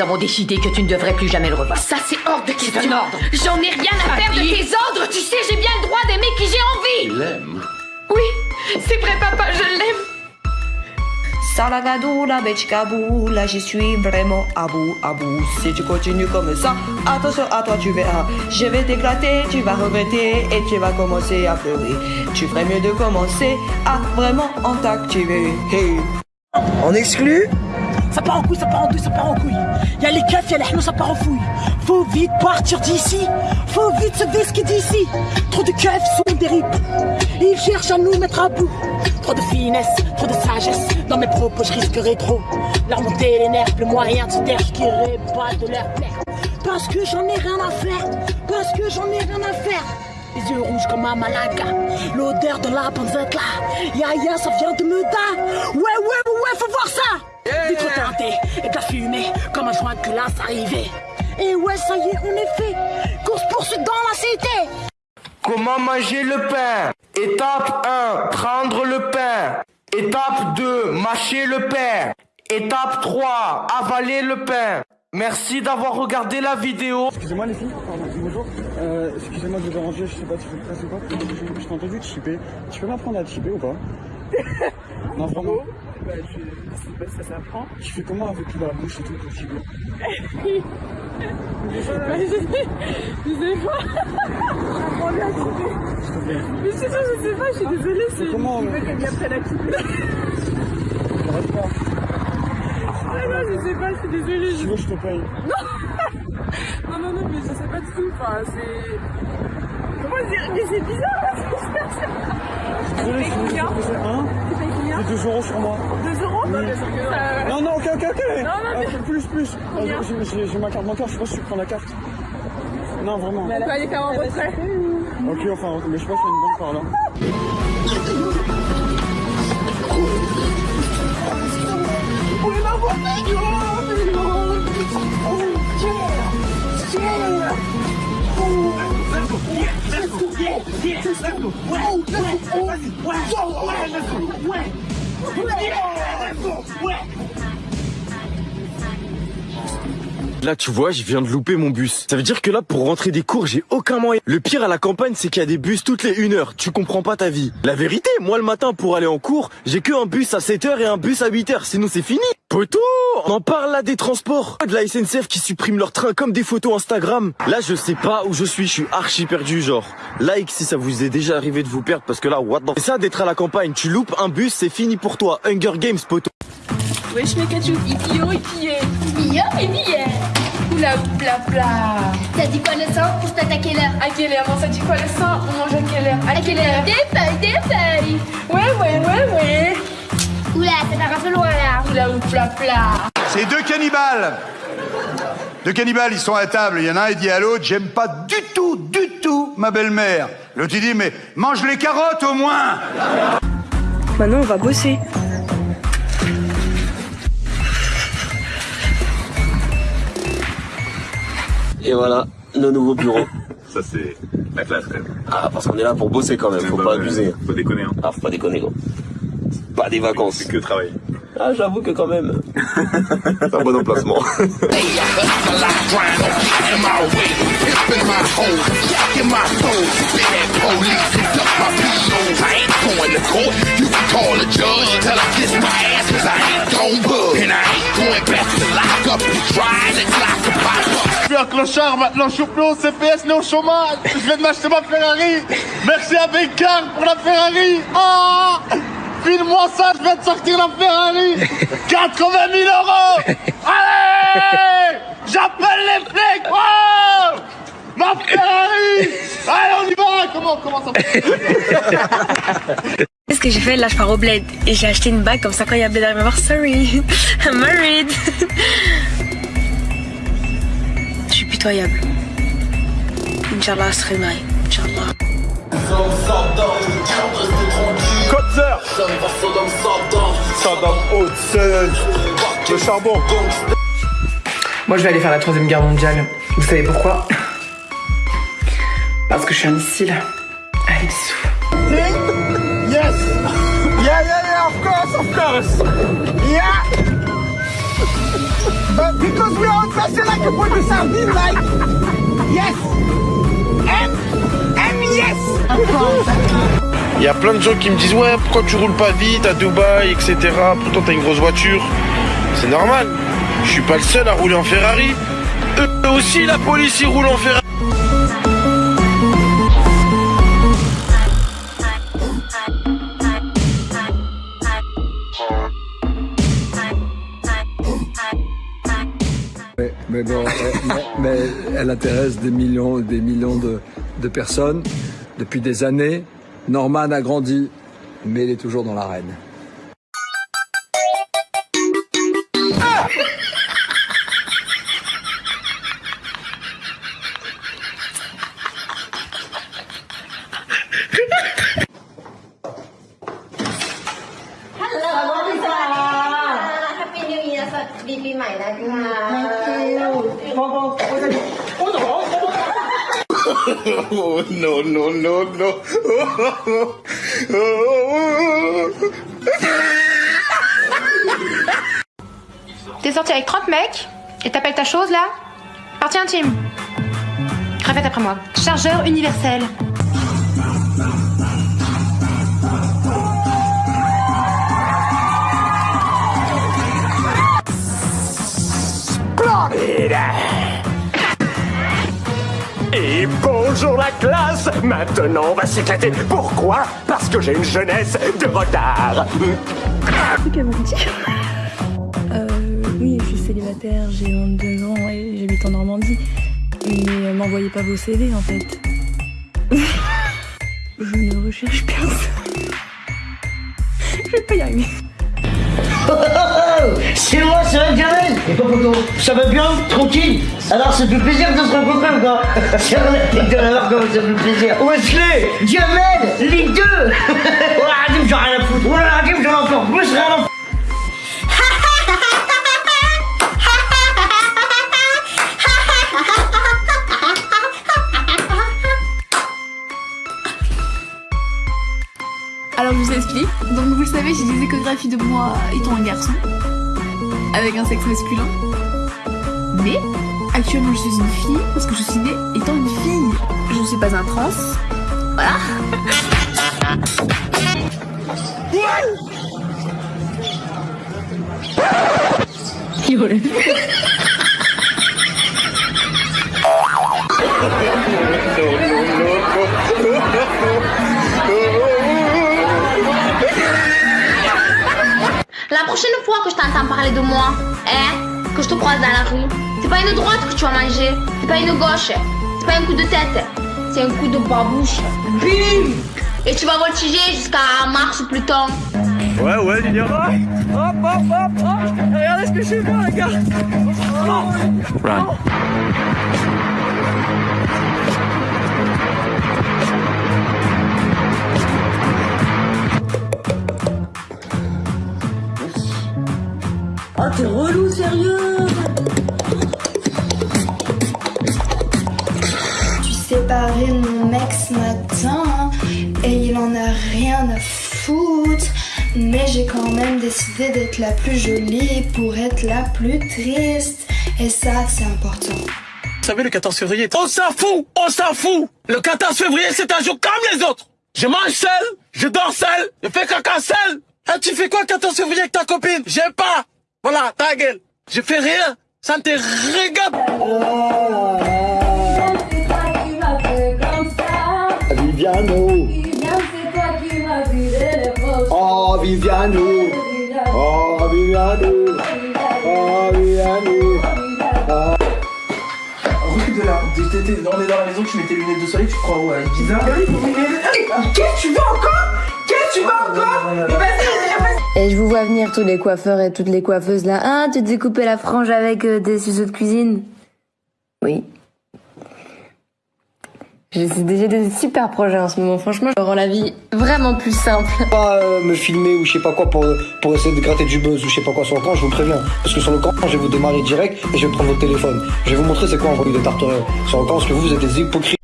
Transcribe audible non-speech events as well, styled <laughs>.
nous avons décidé que tu ne devrais plus jamais le revoir. Ça, c'est hors de question. un ordre. J'en ai rien à faire de tes ordres. Tu sais, j'ai bien le droit d'aimer qui j'ai envie. Il l'aime. Oui, c'est vrai, papa, je l'aime. Salagadou, la bechkabou, là j'y suis vraiment à bout, à bout. Si tu continues comme ça, attention à toi, tu verras. Je vais t'éclater, tu vas regretter et tu vas commencer à pleurer. Tu ferais mieux de commencer à vraiment en t'activer. Hey. En exclu? Ça part en couille, ça part en douille, ça part en couille. Y'a les keufs, y'a les hnous, ça part en fouille. Faut vite partir d'ici. Faut vite se vesquer d'ici. Trop de keufs sont des rips. Ils cherchent à nous mettre à bout. Trop de finesse, trop de sagesse. Dans mes propos, je risquerai trop. Leur monter les nerfs, le moyen de se querrai pas de leur plaire. Parce que j'en ai rien à faire. Parce que j'en ai rien à faire. Les yeux rouges comme un malaga. L'odeur de la panzette là. Ya ya, ça vient de me da. Ouais, ouais, ouais, faut voir ça. Vitre teintée et de la fumée. Comme un joint que là, ça arrivait. Et ouais, ça y est, on est fait. Course poursuite dans la cité. Comment manger le pain? Étape 1, prendre le pain. Étape 2, mâcher le pain. Étape 3, avaler le pain. Merci d'avoir regardé la vidéo. Excusez-moi les filles, pardon, bonjour. Euh, excusez-moi de vous déranger, je sais pas si vous presse ou pas. Je, je t'ai entendu chipper. Tu peux m'apprendre à chipper ou pas? <laughs> Non, vraiment. Bah, je, ça s'apprend. Tu fais comment avec la bouche et tout pour chipper Bah, je, je sais pas. J'apprends bien à couper. S'il te plaît. Mais c'est ça, je sais pas, je suis désolée, c'est comment, euh, veux qu'elle m'apprenne à couper. J'arrête pas. <laughs> Ah non, je sais pas, je suis désolée. Tu veux, je te paye. Non, non, non, mais je sais pas du tout. Enfin, c'est. Comment dire Mais c'est bizarre là, ce qui se passe. Désolé, je. Tu combien J'ai 2 euros sur moi. 2 euros Non, non. Ça- Non, non, ok, ok, ok. Non, non, mais- Euh, plus, plus. Euh, j'ai- ma carte bancaire, je sais pas si tu prends la carte. Non, vraiment. On peut aller faire un retrait. Ok, enfin, mais je pense qu'il y a une banque par là. Yeah! Let's go! Well. Là, tu vois, je viens de louper mon bus. Ça veut dire que là, pour rentrer des cours, j'ai aucun moyen. Le pire à la campagne, c'est qu'il y a des bus toutes les 1 heure. Tu comprends pas ta vie. La vérité, moi, le matin, pour aller en cours, j'ai que un bus à 7 heures et un bus à 8 heures. Sinon, c'est fini. Poto On en parle là des transports. De la SNCF qui supprime leurs trains comme des photos Instagram. Là, je sais pas où je suis. Je suis archi perdu, genre. Like si ça vous est déjà arrivé de vous perdre parce que là, what the... Et ça, d'être à la campagne, tu loupes un bus, c'est fini pour toi. Hunger Games, poto. Wesh, mes cachou, idiot, idiot. Billard Oula, bla bla. T'as dit quoi le sang pour t'attaquer l'heure À quelle heure On s'est dit quoi le sang? On mange à quelle heure À quelle heure Des feuilles, des feuilles. Ouais, ouais, ouais, ouais. Oula, ça part un peu loin là. Oula, bla bla. C'est deux cannibales. Deux cannibales, ils sont à table. Il y en a un, il dit à l'autre, j'aime pas du tout, du tout ma belle-mère. L'autre, il dit, mais mange les carottes au moins. Maintenant, on va bosser. Et voilà, le nouveau bureau. <laughs> Ça, c'est la classe, quand même. Ah, parce qu'on est là pour bosser quand même, faut Bah, pas abuser. Faut déconner, hein. Ah, faut pas déconner, gros. Pas des vacances. C'est que travailler. Ah, j'avoue que quand même. <laughs> C'est un bon emplacement. <laughs> clochard, maintenant je suis plus au CPS, né au chômage. Je viens de m'acheter ma Ferrari. Merci à Bécard pour la Ferrari. Oh File-moi ça, je viens de sortir la Ferrari. 80 000 euros. Allez J'appelle les flics. Ma Ferrari Allez, on y va Comment, comment ça Qu'est-ce que j'ai fait Là, je pars au bled et j'ai acheté une bague comme ça quand il y a bled, va voir sorry, <laughs> I'm married. Je suis pitoyable. Inch'Allah, serait marié. Inch'Allah. Saddam Le charbon Moi, je vais aller faire la troisième guerre mondiale. Vous savez pourquoi? Parce que je suis un missile. Allez, bisous. Yes Yeah, yeah, yeah, of course, of course But because we are dressing like a boy sardine, like? Yes, M, M yes. Il y a plein de gens qui me disent ouais pourquoi tu roules pas vite à Dubaï etc. Pourtant t'as une grosse voiture. C'est normal. Je suis pas le seul à rouler en Ferrari. Eux aussi la police ils roulent en Ferrari. elle intéresse des millions, des millions de, de personnes depuis des années. Norman a grandi, mais il est toujours dans l'arène. Happy New Year สวัสดีปีใหม่นะคะ Oh, <laughs> no, no, no, no. <laughs> T'es sorti avec 30 mecs et t'appelles ta chose là? Partie intime. Répète après moi. Chargeur universel. Et bonjour la classe Maintenant on va s'éclater. Pourquoi? Parce que j'ai une jeunesse de retard. Euh, oui, je suis célibataire, j'ai 22 ans et j'habite en Normandie. Mais m'envoyez pas vos CV en fait. <laughs> je ne recherche personne. <laughs> Je vais pas y arriver. <laughs> C'est moi, ça va Jamel Et pas photo Ça va bien Tranquille. Alors ça fait plaisir de se rencontrer ou quoi <laughs> C'est vrai, <laughs> de la voir comment ça fait plaisir. Wesley Jamel Les deux. Voilà, Hadim, j'en ai rien à foutre. Voilà, Hadim, j'en ai encore plus rien à foutre. Alors je vous explique. Donc savez, j'ai des échographies de moi étant un garçon, avec un sexe masculin. Mais actuellement je suis une fille parce que je suis née étant une fille. Je ne suis pas un trans. Voilà. <laughs> La prochaine fois que je t'entends parler de moi, hein, que je te croise dans la rue, c'est pas une droite que tu vas manger, c'est pas une gauche, c'est pas un coup de tête, c'est un coup de babouche. Bim Et tu vas voltiger jusqu'à Mars ou Pluton. Ouais, ouais, Lilian. Hop, hop, hop, hop Regardez ce que je fais les gars Run. T'es relou, sérieux suis séparée de mon mec ce matin et il en a rien à foutre. Mais j'ai quand même décidé d'être la plus jolie pour être la plus triste. Et ça, c'est important. Vous savez, le 14 février, on s'en fout, on s'en fout. Le 14 février, c'est un jour comme les autres. Je mange seul, je dors seul, je fais caca seul. Ah, tu fais quoi 14 février avec ta copine? J'aime pas. Voilà, ta gueule. Je fais rien, ça ne te regarde. Viviano. Oh, Viviano. Oh, Viviano. Oh, Viviano. Oh. Recule de là. On est dans la maison, tu mets tes lunettes de soleil, tu crois ouais, bizarre. Qu'est-ce que tu veux encore? Qu'est-ce que tu veux encore? Mais vas-y, vas-y. Et je vous vois venir tous les coiffeurs et toutes les coiffeuses là. Ah, tu te découpais la frange avec euh, des ciseaux de cuisine? Oui. J'ai j'ai des super projets en ce moment. Franchement, je rends la vie vraiment plus simple. Pas euh, me filmer ou je sais pas quoi pour, pour essayer de gratter du buzz ou je sais pas quoi sur le camp, je vous préviens. Parce que sur le camp, je vais vous démarrer direct et je vais prendre votre téléphone. Je vais vous montrer c'est quoi envoyer des tartes sur le camp parce que vous êtes des hypocrites.